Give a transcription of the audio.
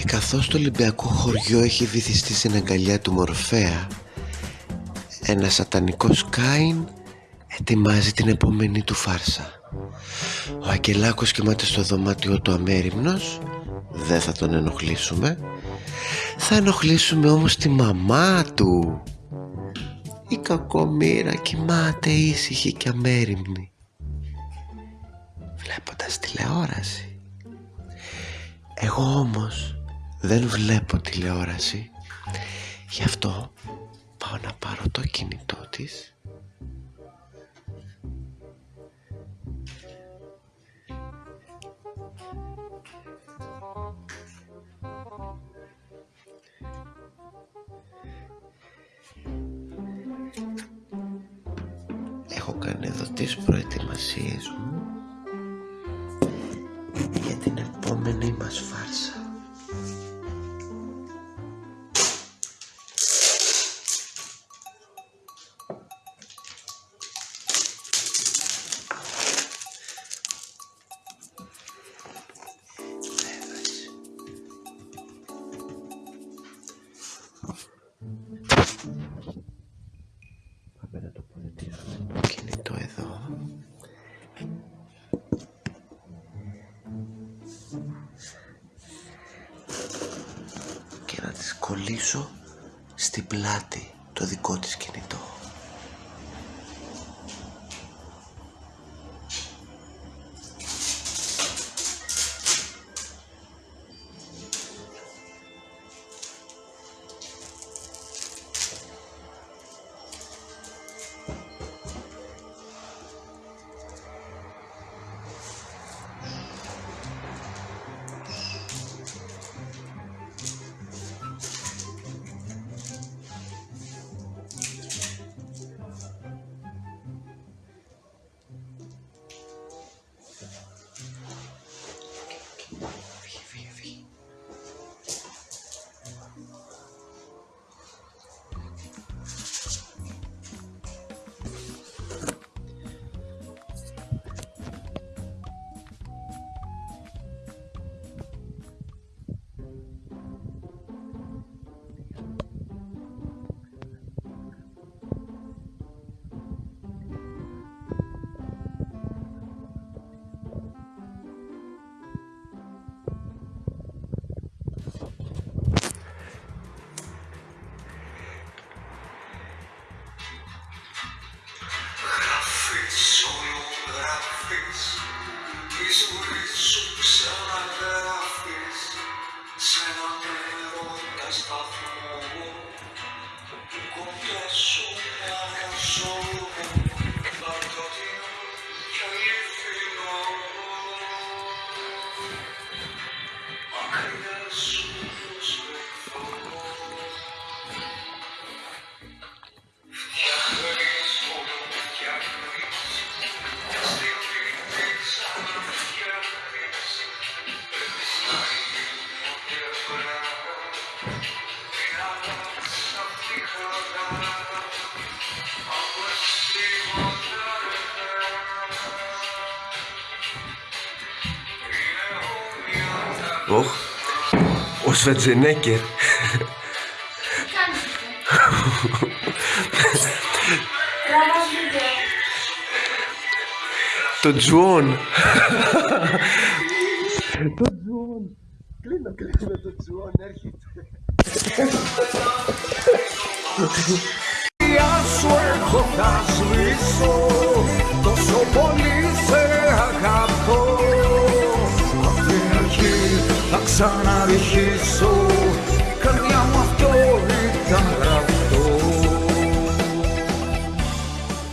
και καθώς το Ολυμπιακό χωριό έχει βυθιστεί στην αγκαλιά του Μορφέα ένα σατανικό Κάιν ετοιμάζει την επόμενη του φάρσα. Ο Αγγελάκος κοιμάται στο δωμάτιο του αμέριμνος. Δεν θα τον ενοχλήσουμε. Θα ενοχλήσουμε όμως τη μαμά του. Η κακομήρα κοιμάται ήσυχη και αμέριμνη. Βλέποντας τηλεόραση. Εγώ όμως δεν βλέπω τηλεόραση. Γι' αυτό πάω να πάρω το κινητό της. Έχω κάνει εδώ τις προετοιμασίες μου για την Και να της κολλήσω στην πλάτη το δικό της κινητό. Τη ζωή σου ξαναγράφεις Σ' έναν έρωτα σταθμό Σβετζενέκερ. Τραβάς βίντεο. Το Τζουόν. Το Τζουόν. Κλείνω, κλείνω το Τζουόν, έρχεται. Γεια σου έχω θα σβήσω Τόσο πολύ σε αγαπώ Απ' την αρχή θα ξαναρχίσω